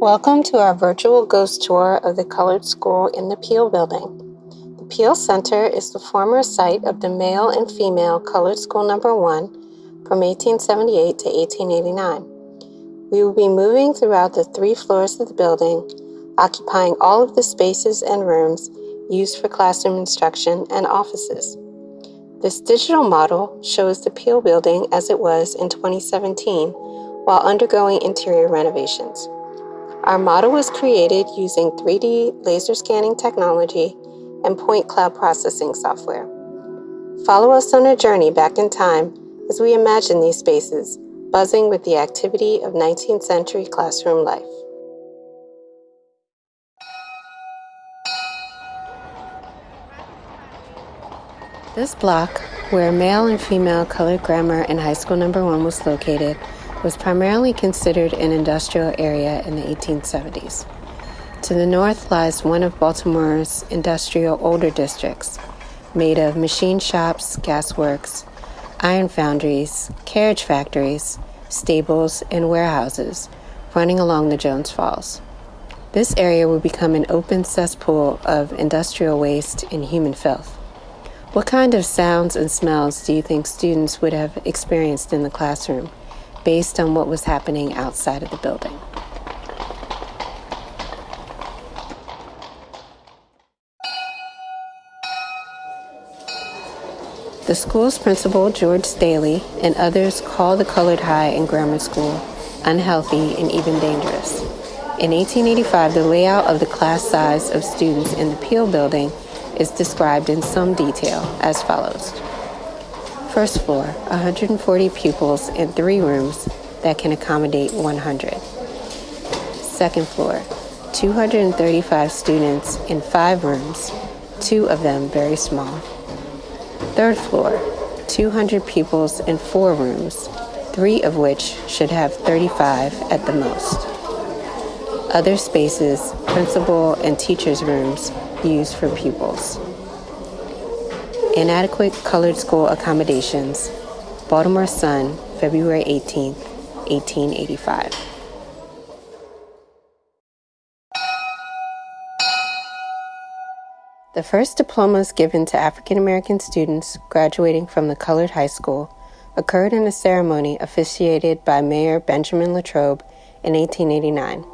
Welcome to our virtual ghost tour of the Colored School in the Peale Building. The Peale Center is the former site of the male and female Colored School Number 1 from 1878 to 1889. We will be moving throughout the three floors of the building, occupying all of the spaces and rooms used for classroom instruction and offices. This digital model shows the Peale Building as it was in 2017 while undergoing interior renovations. Our model was created using 3D laser scanning technology and point cloud processing software. Follow us on a journey back in time as we imagine these spaces buzzing with the activity of 19th century classroom life. This block, where male and female colored grammar in high school number one was located, was primarily considered an industrial area in the 1870s. To the north lies one of Baltimore's industrial older districts, made of machine shops, gasworks, iron foundries, carriage factories, stables, and warehouses running along the Jones Falls. This area would become an open cesspool of industrial waste and human filth. What kind of sounds and smells do you think students would have experienced in the classroom? Based on what was happening outside of the building. The school's principal, George Staley, and others call the colored high and grammar school unhealthy and even dangerous. In 1885, the layout of the class size of students in the Peale building is described in some detail as follows. First floor, 140 pupils in three rooms that can accommodate 100. Second floor, 235 students in five rooms, two of them very small. Third floor, 200 pupils in four rooms, three of which should have 35 at the most. Other spaces, principal and teachers' rooms, used for pupils. Inadequate colored school accommodations. Baltimore Sun, February 18, 1885. The first diplomas given to African American students graduating from the colored high school occurred in a ceremony officiated by Mayor Benjamin Latrobe in 1889.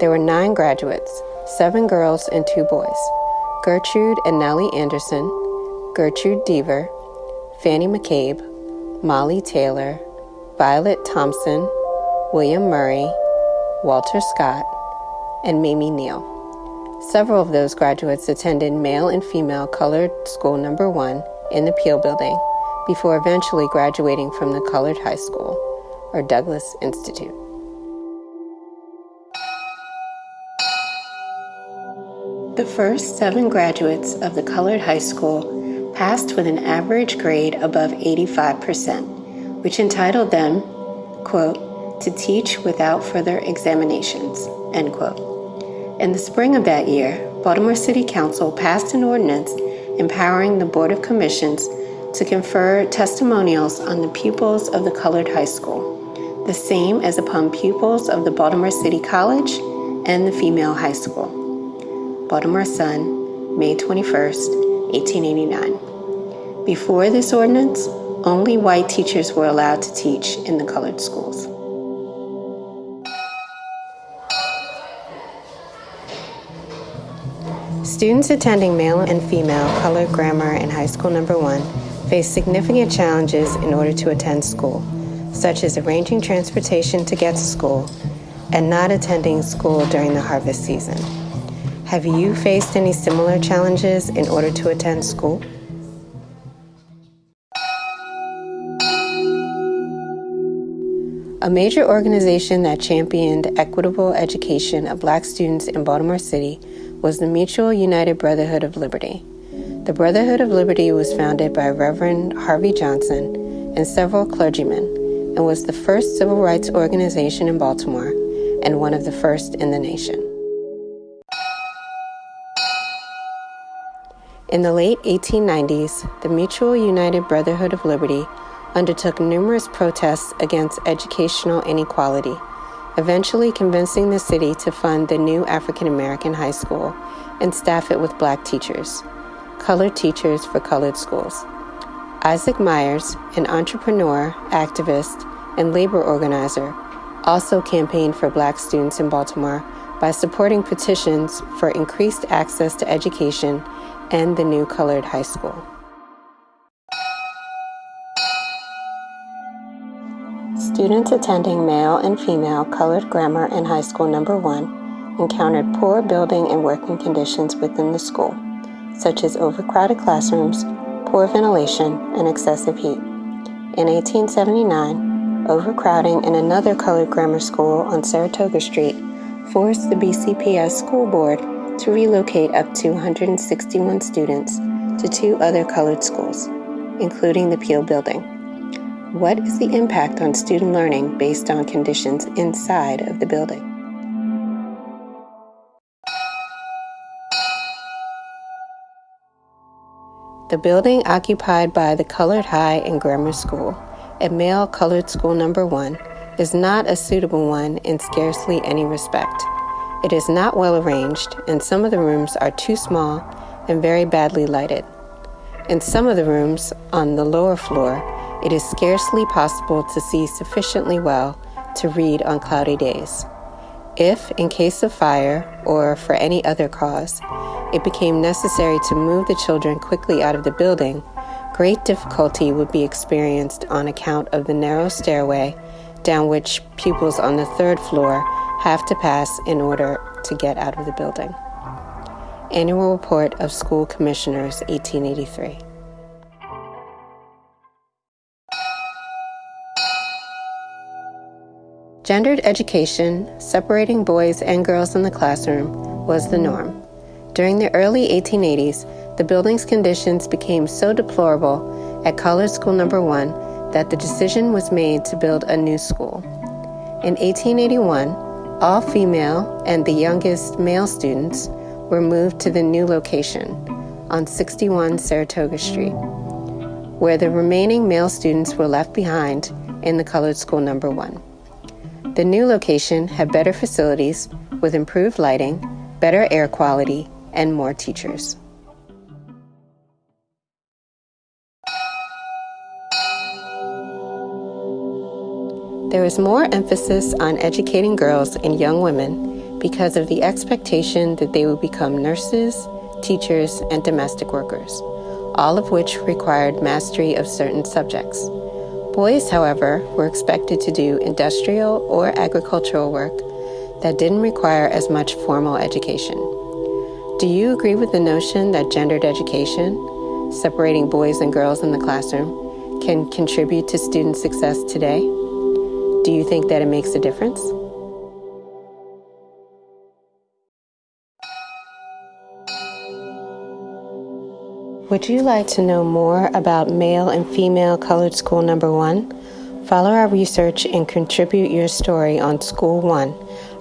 There were nine graduates, seven girls and two boys Gertrude and Nellie Anderson, Gertrude Deaver, Fannie McCabe, Molly Taylor, Violet Thompson, William Murray, Walter Scott, and Mamie Neal. Several of those graduates attended male and female colored school number one in the Peale Building before eventually graduating from the Colored High School, or Douglass Institute. The first seven graduates of the Colored High School passed with an average grade above 85%, which entitled them, quote, to teach without further examinations, end quote. In the spring of that year, Baltimore City Council passed an ordinance empowering the Board of Commissions to confer testimonials on the pupils of the colored high school, the same as upon pupils of the Baltimore City College and the female high school. Baltimore Sun, May 21st, 1889. Before this ordinance, only white teachers were allowed to teach in the colored schools. Students attending male and female colored grammar in high school number one face significant challenges in order to attend school, such as arranging transportation to get to school and not attending school during the harvest season. Have you faced any similar challenges in order to attend school? A major organization that championed equitable education of black students in Baltimore City was the Mutual United Brotherhood of Liberty. The Brotherhood of Liberty was founded by Reverend Harvey Johnson and several clergymen and was the first civil rights organization in Baltimore and one of the first in the nation. In the late 1890s, the Mutual United Brotherhood of Liberty undertook numerous protests against educational inequality, eventually convincing the city to fund the new African American high school and staff it with black teachers, colored teachers for colored schools. Isaac Myers, an entrepreneur, activist, and labor organizer, also campaigned for black students in Baltimore by supporting petitions for increased access to education and the new colored high school. Students attending male and female colored grammar and high school number one encountered poor building and working conditions within the school, such as overcrowded classrooms, poor ventilation, and excessive heat. In 1879, overcrowding in another colored grammar school on Saratoga Street forced the BCPS school board to relocate up to 161 students to two other colored schools, including the Peale Building. What is the impact on student learning based on conditions inside of the building? The building occupied by the Colored High and Grammar School, a male colored school number one, is not a suitable one in scarcely any respect. It is not well arranged, and some of the rooms are too small and very badly lighted. In some of the rooms on the lower floor, it is scarcely possible to see sufficiently well to read on cloudy days. If, in case of fire or for any other cause, it became necessary to move the children quickly out of the building, great difficulty would be experienced on account of the narrow stairway down which pupils on the third floor have to pass in order to get out of the building. Annual Report of School Commissioners, 1883. Gendered education, separating boys and girls in the classroom, was the norm. During the early 1880s, the building's conditions became so deplorable at Colored School Number 1 that the decision was made to build a new school. In 1881, all female and the youngest male students were moved to the new location on 61 Saratoga Street, where the remaining male students were left behind in the colored school number one. The new location had better facilities with improved lighting, better air quality, and more teachers. There is more emphasis on educating girls and young women because of the expectation that they would become nurses, teachers, and domestic workers, all of which required mastery of certain subjects. Boys, however, were expected to do industrial or agricultural work that didn't require as much formal education. Do you agree with the notion that gendered education, separating boys and girls in the classroom, can contribute to student success today? Do you think that it makes a difference? Would you like to know more about male and female colored school number one? Follow our research and contribute your story on School One,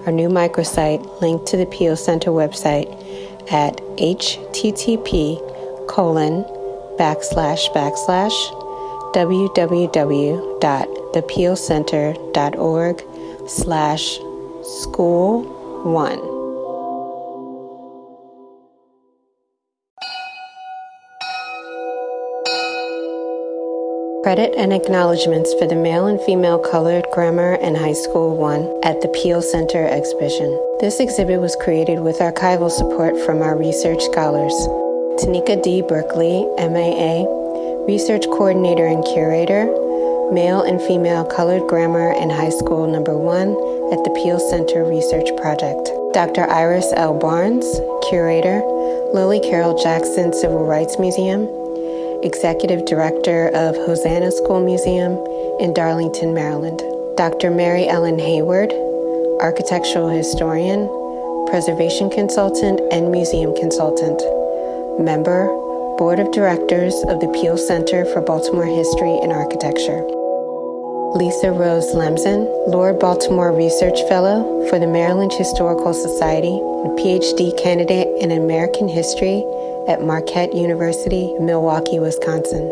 our new microsite linked to the Peale Center website at http colon backslash backslash www.thepealecenter.org slash school one. Credit and acknowledgments for the male and female colored grammar and high school one at the Peale Center exhibition. This exhibit was created with archival support from our research scholars. Tanika D. Berkeley, MAA, Research Coordinator and Curator, Male and Female Colored Grammar in High School Number 1 at the Peale Center Research Project. Dr. Iris L. Barnes, Curator, Lillie Carroll Jackson Civil Rights Museum, Executive Director of Hosanna School Museum in Darlington, Maryland. Dr. Mary Ellen Hayward, Architectural Historian, Preservation Consultant, and Museum Consultant. Member, Board of Directors of the Peale Center for Baltimore History and Architecture. Lisa Rose Lemzin, Lord Baltimore Research Fellow for the Maryland Historical Society and PhD candidate in American History at Marquette University, Milwaukee, Wisconsin.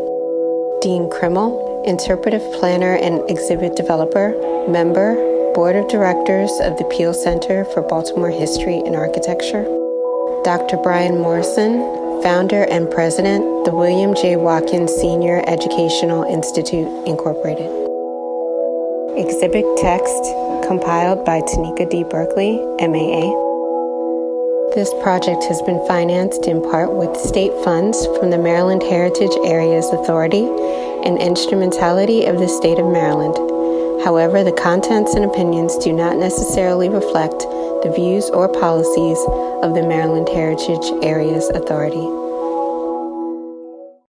Dean Krimmel, Interpretive Planner and Exhibit Developer, Member, Board of Directors of the Peale Center for Baltimore History and Architecture, Dr. Brian Morrison, founder and president, the William J. Watkins Senior Educational Institute, Incorporated. Exhibit text compiled by Tanika D. Berkeley, MAA. This project has been financed in part with state funds from the Maryland Heritage Areas Authority and instrumentality of the state of Maryland. However, the contents and opinions do not necessarily reflect the views or policies of the Maryland Heritage Areas Authority.